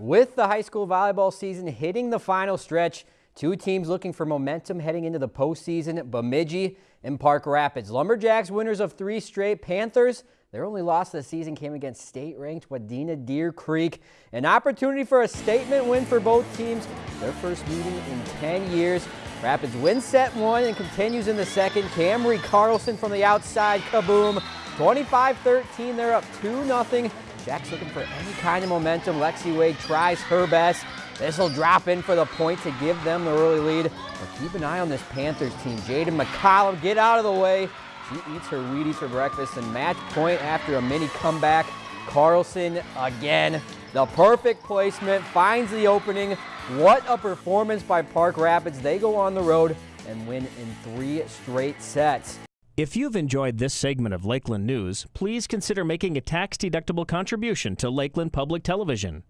With the high school volleyball season hitting the final stretch, two teams looking for momentum heading into the postseason, Bemidji and Park Rapids. Lumberjacks winners of three straight. Panthers, their only loss of the season came against state-ranked Wadena Deer Creek. An opportunity for a statement win for both teams. Their first meeting in 10 years. Rapids wins set one and continues in the second. Camry Carlson from the outside, kaboom. 25-13, they're up 2-0. Jack's looking for any kind of momentum. Lexi Wade tries her best. This will drop in for the point to give them the early lead. But keep an eye on this Panthers team. Jaden McCollum, get out of the way. She eats her Wheaties for breakfast and match point after a mini comeback. Carlson again. The perfect placement, finds the opening. What a performance by Park Rapids. They go on the road and win in three straight sets. If you've enjoyed this segment of Lakeland News, please consider making a tax-deductible contribution to Lakeland Public Television.